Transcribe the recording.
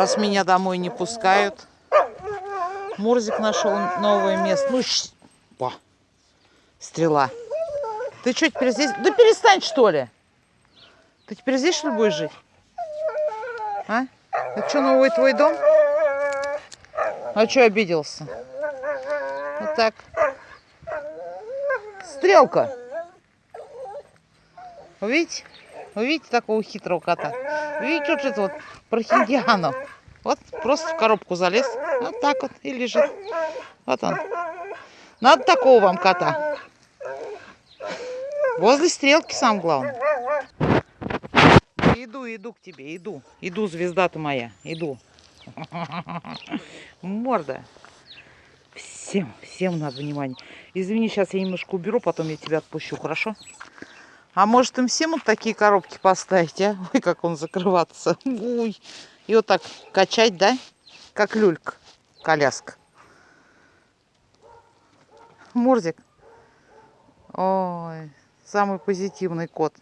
раз меня домой не пускают. Мурзик нашел новое место. Ну. Ба. стрела. Ты что, теперь здесь? Да перестань, что ли. Ты теперь здесь, что ли, будешь жить? А? Это что, новый твой дом? А что обиделся? Вот так. Стрелка. Увидите? Увидите такого хитрого кота? Видите вот это вот прохиндиану? Вот просто в коробку залез. Вот так вот и лежит. Вот он. Надо такого вам кота. Возле стрелки сам главное. Иду, иду к тебе, иду. Иду, звезда ты моя, иду. Морда. Всем, всем надо внимание. Извини, сейчас я немножко уберу, потом я тебя отпущу, хорошо? А может им всем вот такие коробки поставить, а? Ой, как он закрываться. Ой. И вот так качать, да? Как люлька, коляска. Мурзик. Ой, самый позитивный кот.